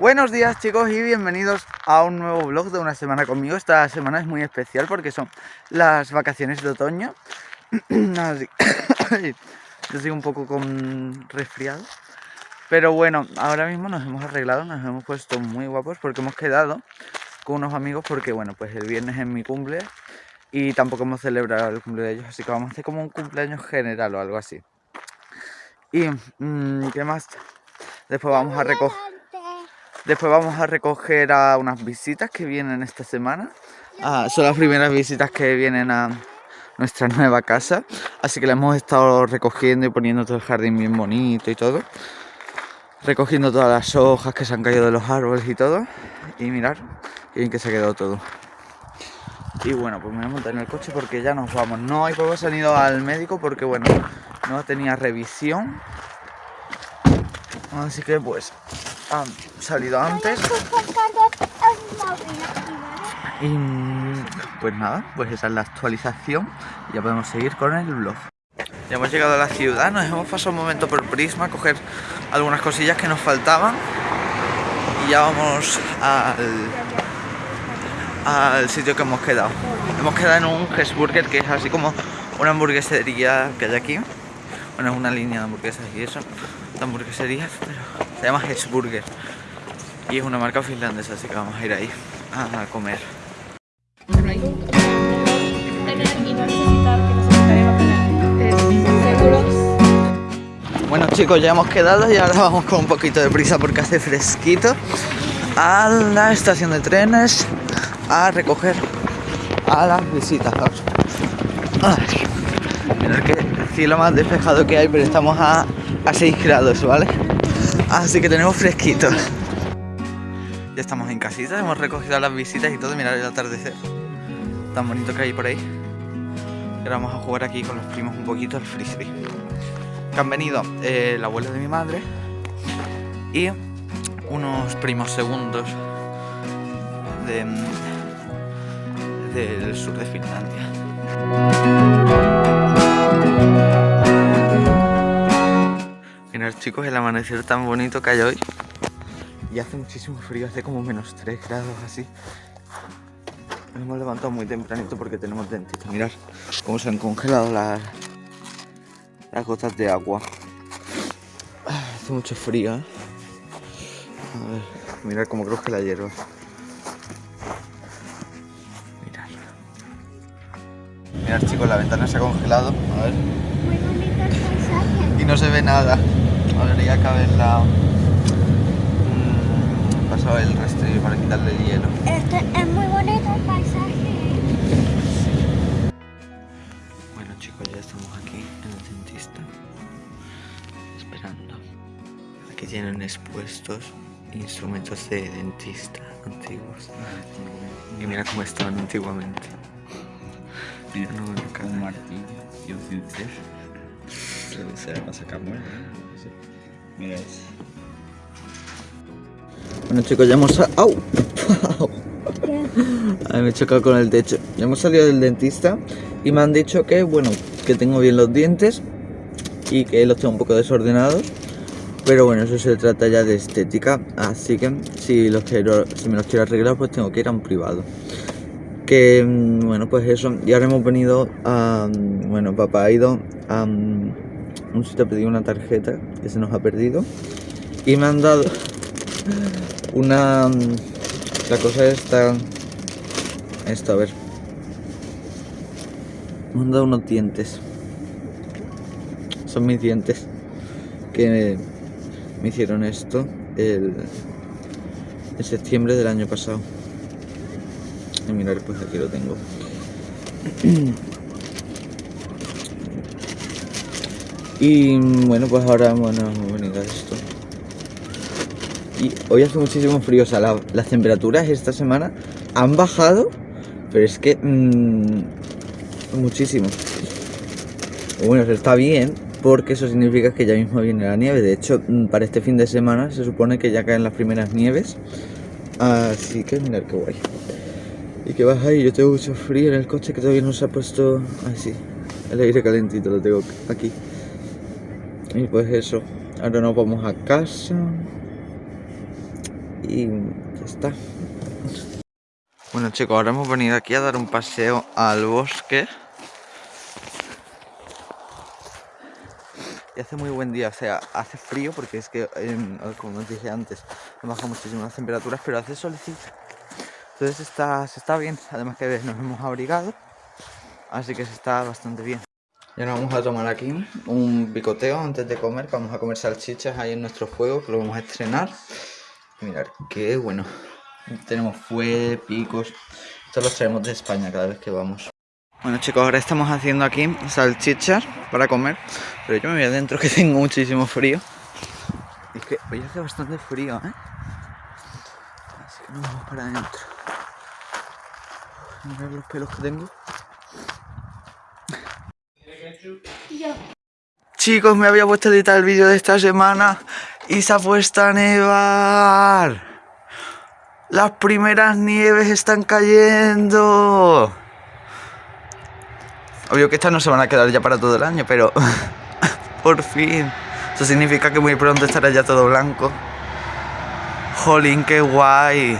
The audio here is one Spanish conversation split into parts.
Buenos días chicos y bienvenidos a un nuevo vlog de una semana conmigo. Esta semana es muy especial porque son las vacaciones de otoño. Yo sigo un poco con resfriado. Pero bueno, ahora mismo nos hemos arreglado, nos hemos puesto muy guapos porque hemos quedado con unos amigos Porque bueno, pues el viernes es mi cumple y tampoco hemos celebrado el cumpleaños de ellos. Así que vamos a hacer como un cumpleaños general o algo así Y, mmm, ¿qué más? Después vamos a recoger Después vamos a recoger a unas visitas que vienen esta semana. Ah, son las primeras visitas que vienen a nuestra nueva casa. Así que la hemos estado recogiendo y poniendo todo el jardín bien bonito y todo. Recogiendo todas las hojas que se han caído de los árboles y todo. Y mirar, bien que se ha quedado todo. Y bueno, pues me voy a montar en el coche porque ya nos vamos. No hay poco salido al médico porque bueno, no tenía revisión. Así que pues han salido antes. Y pues nada, pues esa es la actualización. Ya podemos seguir con el vlog. Ya hemos llegado a la ciudad, nos hemos pasado un momento por Prisma a coger algunas cosillas que nos faltaban. Y ya vamos al, al sitio que hemos quedado. Hemos quedado en un Hesburger que es así como una hamburguesería que hay aquí. Bueno, es una línea de hamburguesas y eso, de hamburgueserías, pero se llama Hesburger y es una marca finlandesa, así que vamos a ir ahí a comer. Bueno chicos, ya hemos quedado y ahora vamos con un poquito de prisa porque hace fresquito a la estación de trenes a recoger a las visitas. Mirad que cielo más despejado que hay, pero estamos a, a 6 grados, ¿vale? Así que tenemos fresquito. Ya estamos en casita, hemos recogido las visitas y todo. Mirad el atardecer. Tan bonito que hay por ahí. ahora vamos a jugar aquí con los primos un poquito al frisbee. Que han venido eh, el abuelo de mi madre y unos primos segundos del sur de Finlandia. Chicos, el amanecer tan bonito que hay hoy. Y hace muchísimo frío, hace como menos 3 grados así. Nos hemos levantado muy tempranito porque tenemos dentista. Mirad cómo se han congelado las, las gotas de agua. Hace mucho frío, ¿eh? A ver, mirad cómo cruje la hierba. Chicos, la ventana se ha congelado. A ver. Y no se ve nada. Habría que haberla mmm, pasado el rastrillo para quitarle el hielo. Este es muy bonito el paisaje. Bueno chicos, ya estamos aquí en el dentista. Esperando a que tienen expuestos instrumentos de dentista antiguos. Y mira cómo estaban antiguamente. Mira, no, acá un martillo y un cincel. Se va a sacar muerte. Mira eso. Bueno chicos, ya hemos... ¡Au! me he chocado con el techo. Ya hemos salido del dentista y me han dicho que, bueno, que tengo bien los dientes y que los tengo un poco desordenados. Pero bueno, eso se trata ya de estética, así que si, los quiero, si me los quiero arreglar, pues tengo que ir a un privado. Que, mm, bueno, pues eso. Y ahora hemos venido a... Bueno, papá ha ido a un sitio a pedir una tarjeta que se nos ha perdido y me han dado una la cosa está esto a ver me han dado unos dientes son mis dientes que me hicieron esto el, en septiembre del año pasado y mirar pues aquí lo tengo Y bueno, pues ahora bueno, venido a esto. Y hoy hace muchísimo frío, o sea, las temperaturas esta semana han bajado, pero es que mmm, muchísimo. Bueno, eso está bien, porque eso significa que ya mismo viene la nieve. De hecho, mm, para este fin de semana se supone que ya caen las primeras nieves. Así que mirad qué guay. Y que baja y yo tengo mucho frío en el coche que todavía no se ha puesto así. El aire calentito lo tengo aquí. Y pues eso, ahora nos vamos a casa. Y ya está. Bueno chicos, ahora hemos venido aquí a dar un paseo al bosque. Y hace muy buen día, o sea, hace frío porque es que, em, como os dije antes, han bajado muchísimo las temperaturas, pero hace solecito. Entonces está, se está bien, además que nos hemos abrigado, así que se está bastante bien. Y ahora vamos a tomar aquí un picoteo antes de comer, vamos a comer salchichas ahí en nuestro fuego, que lo vamos a estrenar. Mirad, qué bueno. Tenemos fue, picos, esto los traemos de España cada vez que vamos. Bueno chicos, ahora estamos haciendo aquí salchichas para comer, pero yo me voy adentro que tengo muchísimo frío. Es que hoy hace bastante frío, ¿eh? Así que nos vamos para adentro. Los pelos que tengo. Chicos, me había puesto a editar el vídeo de esta semana y se ha puesto a nevar. Las primeras nieves están cayendo. Obvio que estas no se van a quedar ya para todo el año, pero por fin. Eso significa que muy pronto estará ya todo blanco. Jolín, qué guay.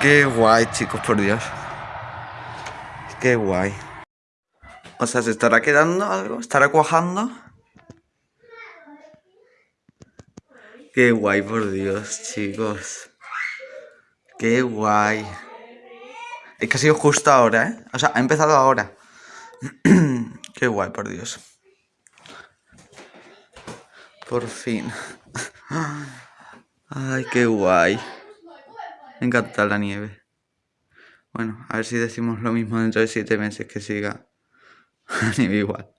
Qué guay, chicos, por Dios. Qué guay. O sea, ¿se estará quedando algo? ¿Estará cuajando? Qué guay, por Dios, chicos. Qué guay. Es que ha sido justo ahora, ¿eh? O sea, ha empezado ahora. Qué guay, por Dios. Por fin. Ay, qué guay. Encanta la nieve. Bueno, a ver si decimos lo mismo dentro de siete meses que siga la nieve igual.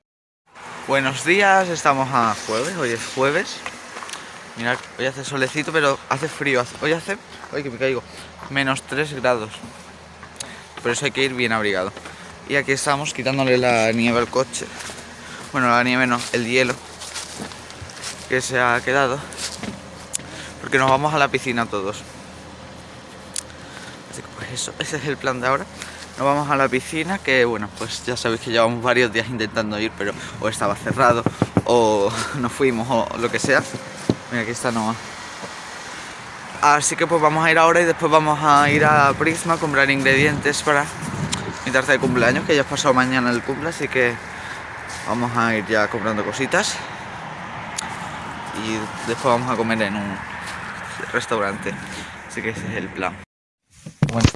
Buenos días, estamos a jueves, hoy es jueves. Mirad, hoy hace solecito, pero hace frío. Hoy hace, hoy que me caigo, menos 3 grados. Por eso hay que ir bien abrigado. Y aquí estamos quitándole la nieve al coche. Bueno, la nieve no, el hielo que se ha quedado. Porque nos vamos a la piscina todos. Ese es el plan de ahora. Nos vamos a la piscina, que bueno, pues ya sabéis que llevamos varios días intentando ir, pero o estaba cerrado, o no fuimos, o lo que sea. Mira, aquí está Noah. Así que pues vamos a ir ahora y después vamos a ir a Prisma a comprar ingredientes para mi tarta de cumpleaños, que ya es pasado mañana el cumple, así que vamos a ir ya comprando cositas. Y después vamos a comer en un restaurante. Así que ese es el plan. Bueno.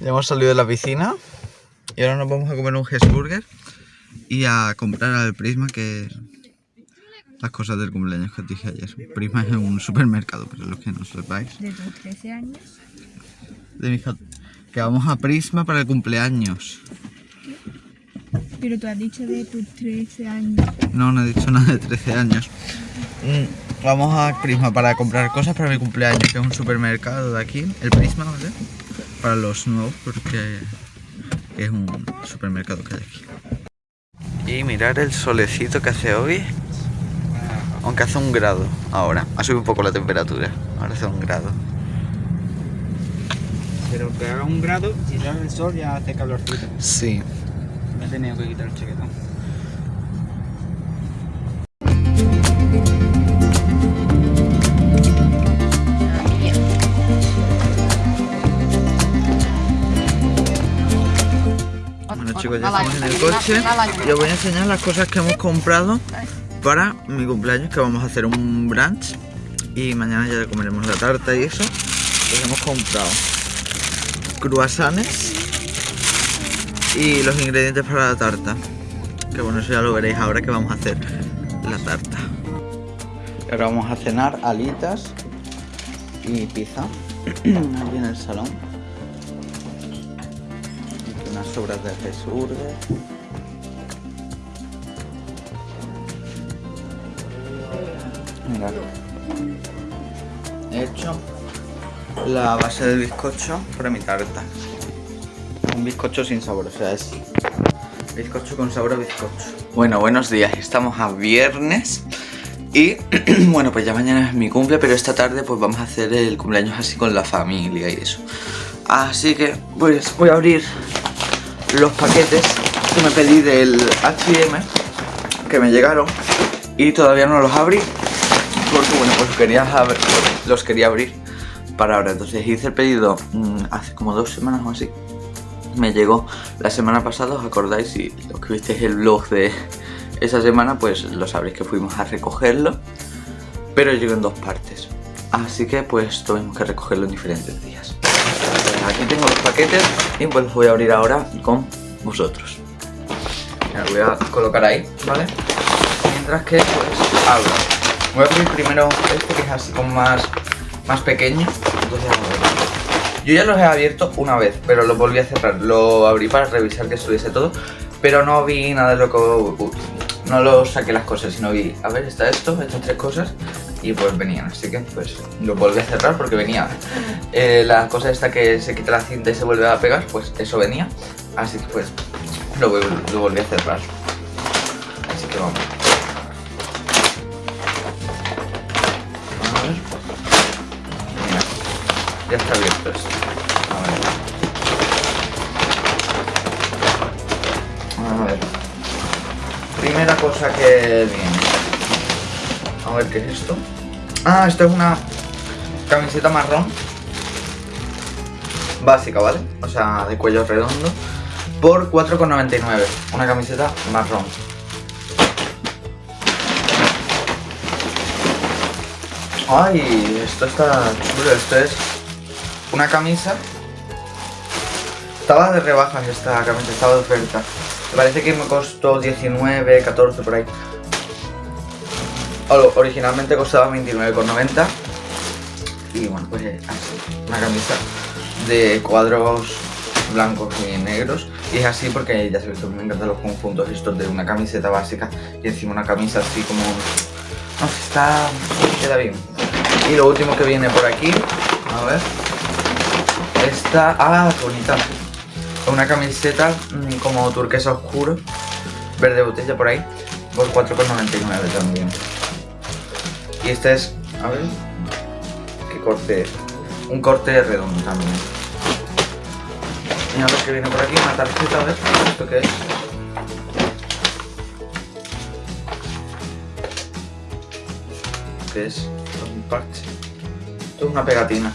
Ya hemos salido de la piscina y ahora nos vamos a comer un Hesburger y a comprar al Prisma que las cosas del cumpleaños que os dije ayer. Prisma es un supermercado, para los que no sepáis. ¿De tus 13 años? De mi hija, que vamos a Prisma para el cumpleaños. Pero tú has dicho de tus 13 años. No, no he dicho nada de 13 años. Mm, Vamos a Prisma para comprar cosas para mi cumpleaños, que es un supermercado de aquí, el Prisma, ¿vale? Para los nuevos, porque es un supermercado que hay aquí. Y mirar el solecito que hace hoy. Aunque hace un grado ahora. Ha subido un poco la temperatura. Ahora hace un grado. Pero que haga un grado, si sale el sol ya hace calorcito. Sí. Me he tenido que quitar el chaquetón. Chicos, ya estamos en el coche y os voy a enseñar las cosas que hemos comprado para mi cumpleaños, que vamos a hacer un brunch y mañana ya comeremos la tarta y eso. Pues hemos comprado cruasanes y los ingredientes para la tarta. Que bueno, eso ya lo veréis ahora que vamos a hacer la tarta. Ahora vamos a cenar alitas y pizza aquí en el salón. Aquí unas sobras de Jesburger. Mirad. He hecho la base del bizcocho para mi tarta. Un bizcocho sin sabor, o sea, es bizcocho con sabor a bizcocho. Bueno, buenos días, estamos a viernes y bueno, pues ya mañana es mi cumple, pero esta tarde pues vamos a hacer el cumpleaños así con la familia y eso. Así que pues voy a abrir los paquetes. Que me pedí del H&M que me llegaron y todavía no los abrí porque bueno pues quería los quería abrir para ahora. Entonces hice el pedido mmm, hace como dos semanas o así. Me llegó la semana pasada os acordáis si los que visteis el vlog de esa semana pues lo sabréis que fuimos a recogerlo pero llegó en dos partes. Así que pues tuvimos que recogerlo en diferentes días aquí tengo los paquetes y pues los voy a abrir ahora con vosotros. Me voy a colocar ahí, ¿vale? Mientras que pues abro. Voy a abrir primero este que es así como más, más pequeño. Entonces yo ya los he abierto una vez, pero lo volví a cerrar. Lo abrí para revisar que estuviese todo Pero no vi nada de lo que... No lo saqué las cosas, sino vi... A ver, está esto, estas tres cosas Y pues venían, así que pues lo volví a cerrar porque venía eh, La cosa esta que se quita la cinta y se vuelve a pegar Pues eso venía Así que pues lo, volví a cerrar Así que vamos ya está abierto esto. A ver. A ver. Primera cosa que viene. A ver qué es esto. Ah, esto es una camiseta marrón. Básica, ¿vale? O sea, de cuello redondo. Por 4,99. Una camiseta marrón. Ay, esto está chulo. Esto es una camisa. Estaba de rebajas esta camisa, estaba de oferta. Me parece que me costó 19, 14 por ahí. Originalmente costaba 29,90 Y bueno, pues así, una camisa de cuadros blancos y negros Y es así porque ya sabéis que me encantan los conjuntos estos de una camiseta básica Y encima una camisa así como... No sé, está... queda bien Y lo último que viene por aquí, a ver esta... ¡Ah, bonita! Una camiseta mm, como turquesa oscuro, verde botella por ahí, por 4,99 también. Y este es... A ver... ¿Qué corte? Un corte redondo también. Y a ver qué viene por aquí, una tarjeta, a ver, ¿esto qué es? ¿Qué es? Un parche. Esto es una pegatina.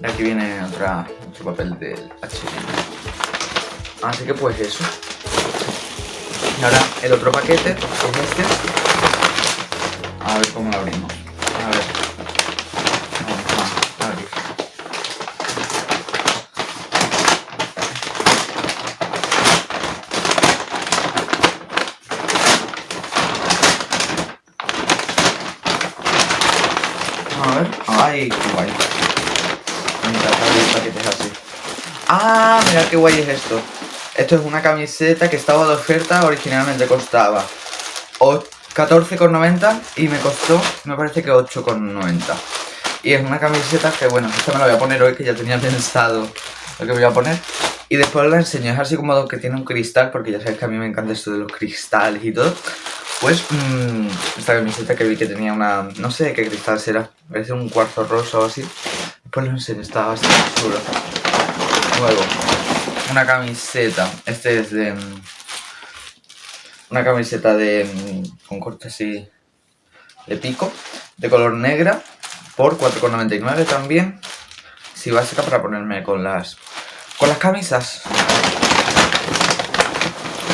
Y aquí viene otra, otro papel del H&M. Así que pues eso. Y ahora el otro paquete es este. A ver cómo lo abrimos. A ver. Vamos a abrir. A ver. Ay, qué guay. Ah, mira qué guay es esto. Esto es una camiseta que estaba de oferta, originalmente costaba 14,90 y me costó, me parece que 8,90. Y es una camiseta que, bueno, esta me la voy a poner hoy, que ya tenía pensado lo que voy a poner. Y después la enseño, es así como que tiene un cristal, porque ya sabes que a mí me encanta esto de los cristales y todo. Pues, mmm, esta camiseta que vi que tenía una, no sé qué cristal será, parece un cuarzo rosa o así. Pues lo enseño, está bastante chulo. Luego, una camiseta. Este es de... Una camiseta de... Con corte así... De pico. De color negra. Por 4,99 también. Sí, básica para ponerme con las... Con las camisas.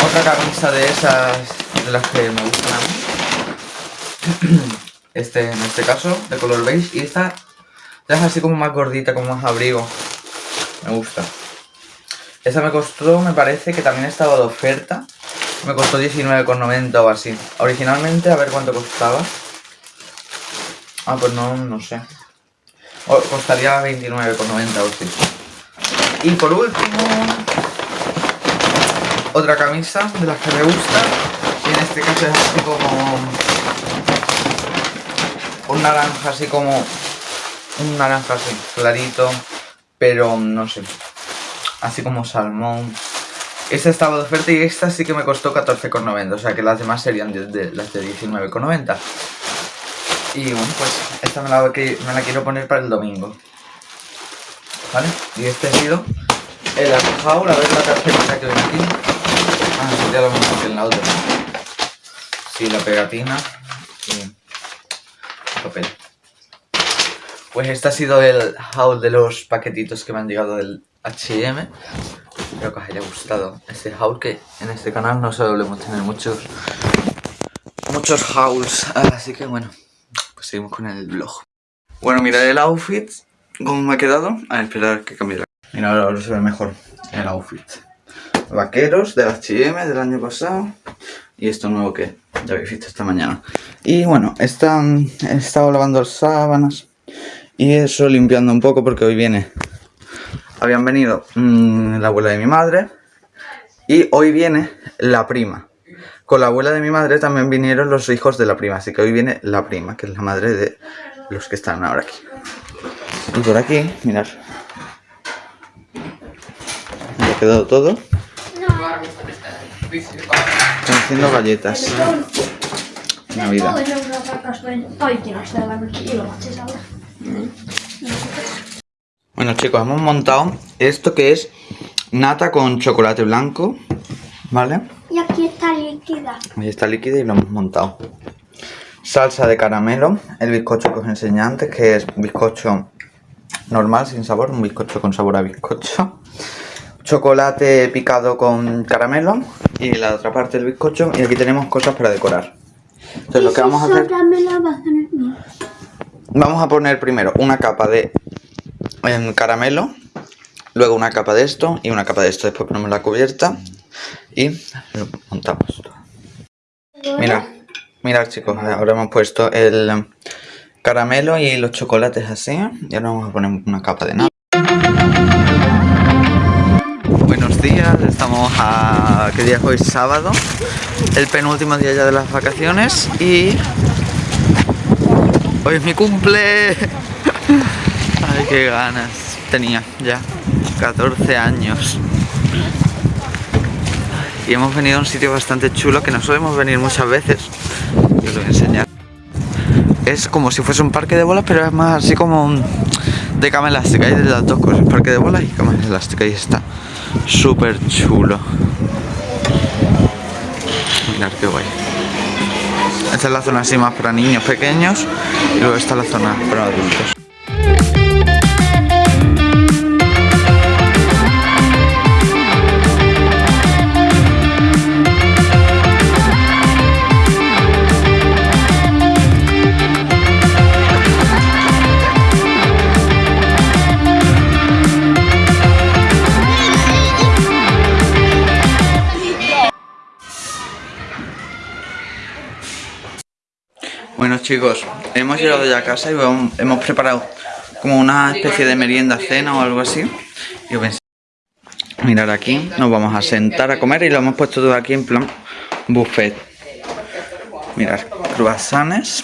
Otra camisa de esas... De las que me gustan a mí. Este, en este caso, de color beige. Y esta es así como más gordita, como más abrigo. Me gusta. Esa me costó, me parece que también estaba de oferta. Me costó 19,90 o así. Originalmente, a ver cuánto costaba. Ah, pues no, no sé. costaría 29,90 o así. Y por último, otra camisa de las que me gusta. Y en este caso es así como... Un naranja así como un naranja así clarito, pero no sé, así como salmón. Esta estaba de oferta y esta sí que me costó 14,90, o sea que las demás serían de, las de 19,90. Y bueno, pues esta me la, me la quiero poner para el domingo. ¿Vale? Y este ha sido el haul, a ver la tarjeta que viene aquí. Ya lo hemos hecho en la otra. Sí, la pegatina y el papel. Pues este ha sido el haul de los paquetitos que me han llegado del H&M. Espero que os haya gustado este haul que en este canal no solemos tener muchos muchos hauls. Así que bueno, pues seguimos con el vlog. Bueno, mirad el outfit, cómo me ha quedado. A esperar que cambie. Mira, ahora, se ve mejor el outfit. Vaqueros del H&M del año pasado. Y esto nuevo que ya habéis visto esta mañana. Y bueno, están, he estado lavando las sábanas. Y eso limpiando un poco porque hoy viene... Habían venido mmm, la abuela de mi madre. Y hoy viene la prima. Con la abuela de mi madre también vinieron los hijos de la prima. Así que hoy viene la prima, que es la madre de los que están ahora aquí. Y por aquí, mirad. Me ha quedado todo. Están haciendo galletas. Navidad. Bueno chicos, hemos montado esto que es nata con chocolate blanco, ¿vale? Y aquí está líquida. Ahí está líquida y lo hemos montado. Salsa de caramelo, el bizcocho que os enseñé antes, que es bizcocho normal, sin sabor, un bizcocho con sabor a bizcocho. Chocolate picado con caramelo y la otra parte del bizcocho. Y aquí tenemos cosas para decorar. Entonces lo que vamos a hacer... Vamos a poner primero una capa de em, caramelo, luego una capa de esto y una capa de esto. Después ponemos la cubierta y lo montamos. Mira, mirad chicos, ahora hemos puesto el caramelo y los chocolates así y ahora vamos a poner una capa de nada. Buenos días, estamos a... ¿qué día es hoy? Sábado, el penúltimo día ya de las vacaciones y Hoy es mi cumple. Ay, qué ganas tenía ya. 14 años. Y hemos venido a un sitio bastante chulo que no solemos venir muchas veces. Os lo voy a enseñar. Es como si fuese un parque de bolas, pero es más así como un- de cama elástica. Hay de las dos cosas, parque de bolas y cama elástica. Y está súper chulo. Mirad qué guay. Esta es la zona así más para niños pequeños y luego está la zona para adultos. Chicos, hemos llegado ya a casa y hemos preparado como una especie de merienda cena o algo así. Y os voy a enseñar. Mirad aquí, nos vamos a sentar a comer y lo hemos puesto todo aquí en plan buffet. Mirad, croissants,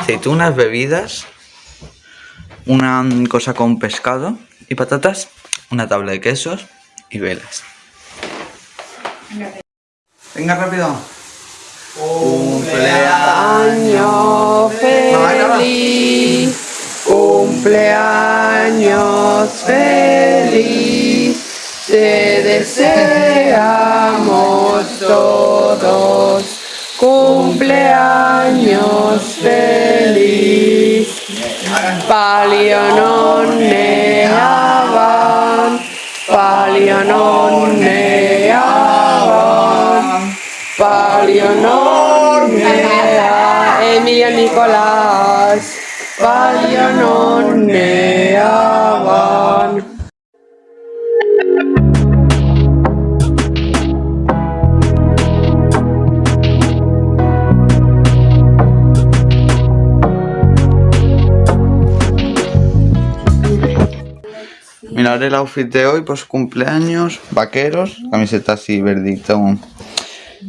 aceitunas, bebidas, una cosa con pescado y patatas, una tabla de quesos y velas. Venga rápido. Cumpleaños feliz, cumpleaños feliz, te deseamos todos, cumpleaños feliz. Palio non ne avan, palio non avan. Palio non ne ha Emilia Nicolás Palio non ne avan Mirad el outfit de hoy, pues cumpleaños, vaqueros, camiseta así verdito,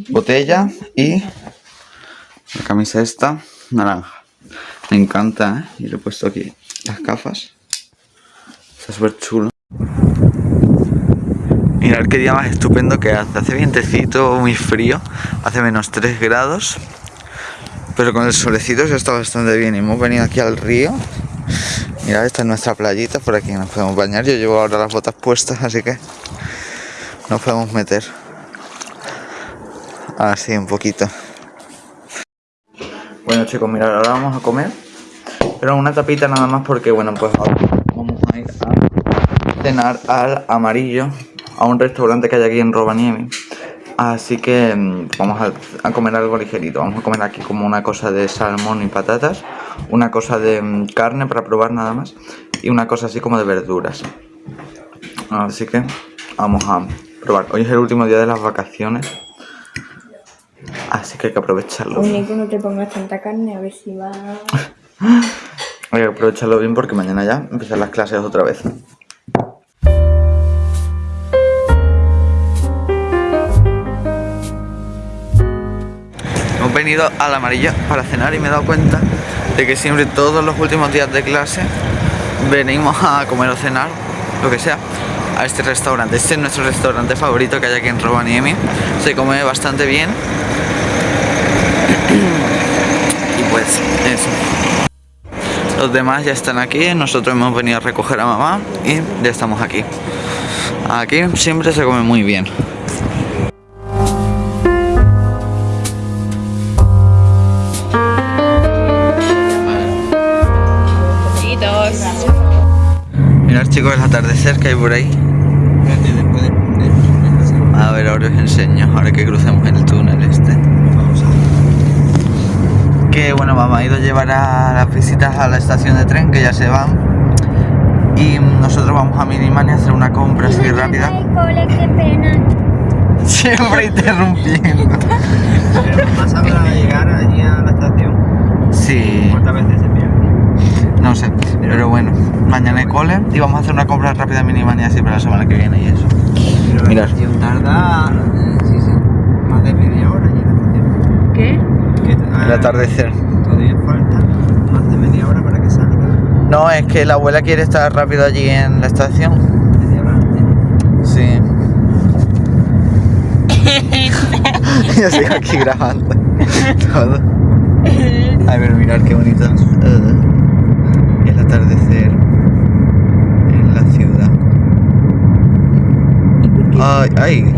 botella y la camisa esta, naranja. Me encanta, ¿eh? Y le he puesto aquí las gafas. Está súper chulo. Mirad qué día más estupendo que hace. Hace vientecito, muy frío. Hace menos 3 grados. Pero con el solecito se está bastante bien. Y hemos venido aquí al río. Mirad, esta es nuestra playita. Por aquí nos podemos bañar. Yo llevo ahora las botas puestas, así que nos podemos meter. Así, un poquito. Bueno chicos, mirad, ahora vamos a comer. Pero una tapita nada más porque, bueno, pues ahora vamos a ir a cenar al amarillo, a un restaurante que hay aquí en Rovaniemi. Así que mm, vamos a, a comer algo ligerito. Vamos a comer aquí como una cosa de salmón y patatas, una cosa de mm, carne para probar nada más y una cosa así como de verduras. Así que vamos a probar. Hoy es el último día de las vacaciones. Así que hay que aprovecharlo. Único, no te pongas tanta carne, a ver si va. Hay que aprovecharlo bien porque mañana ya empiezan las clases otra vez. Hemos venido al amarillo para cenar y me he dado cuenta de que siempre todos los últimos días de clase venimos a comer o cenar, lo que sea, a este restaurante. Este es nuestro restaurante favorito que hay aquí en Rovaniemi. Se come bastante bien. Y pues eso. Los demás ya están aquí, nosotros hemos venido a recoger a mamá y ya estamos aquí. Aquí siempre se come muy bien. Mirad chicos el atardecer que hay por ahí. A ver, ahora os enseño, ahora que crucemos el túnel Que bueno, mamá ha ido a llevar a las visitas a la estación de tren, que ya se van. Y nosotros vamos a Minimani a hacer una compra así rápida. cole, qué pena. Siempre interrumpiendo. Pero más para llegar allí a la estación. Sí, ¿Cuántas veces se pierde? no sé. Pero bueno, mañana hay cole y vamos a hacer una compra rápida en Minimani así para la semana que viene y eso. Pero Mirad. la estación tarda. eh, sí, sí. Más de media hora allí en la estación. ¿Qué? Que, ah, El atardecer. Todavía falta más de media hora para que salga. No, es que la abuela quiere estar rápido allí en la estación. Media hora antes. Sí. Yo sigo aquí grabando todo. Ay, pero mirad qué bonito. Uh, el atardecer en la ciudad. Ay, ay.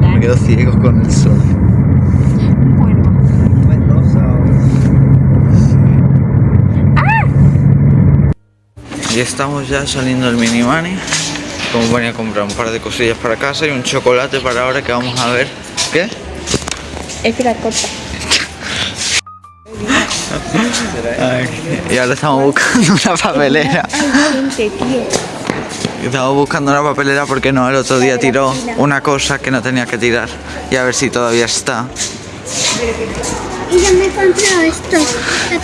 Me quedo ciego con el sol. Nubes rosa o- Y estamos ya saliendo del mini money. Como venía a comprar un par de cosillas para casa y un chocolate para ahora que vamos a ver. ¿Qué? Espera, corta. Y ahora estamos buscando una papelera. Estamos buscando una papelera porque no, el otro día tiró una cosa que no tenía que tirar. Y a ver si todavía está. Y yo me compré esto.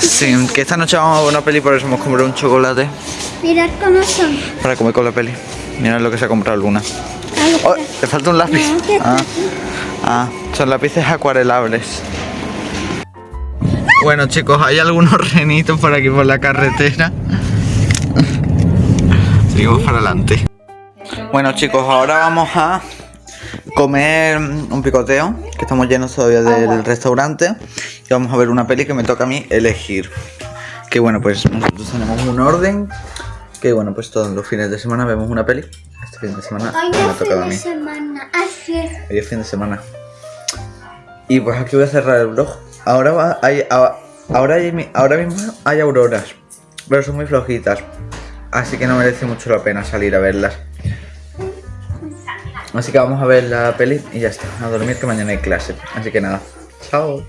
Sí, que esta noche vamos a ver una peli, por eso hemos comprado un chocolate Mirad cómo son. para comer con la peli. Mirad lo que se ha comprado Luna. Ay, Oh, ¿Te falta un lápiz? No, Ah, ah, son lápices acuarelables. Bueno chicos, hay algunos renitos por aquí por la carretera. Seguimos para adelante. Bueno chicos, ahora vamos a comer un picoteo, que estamos llenos todavía del restaurante. Y vamos a ver una peli que me toca a mí elegir. Que bueno, pues nosotros tenemos un orden. Que bueno, pues todos los fines de semana vemos una peli. Este fin de semana Hoy me ha tocado a mí. semana. Hoy es fin de semana. Y pues aquí voy a cerrar el vlog. Ahora va, hay, ahora, hay ahora mismo hay auroras, pero son muy flojitas. Así que no merece mucho la pena salir a verlas. Así que vamos a ver la peli y ya está. A dormir que mañana hay clase. Así que nada. Chao.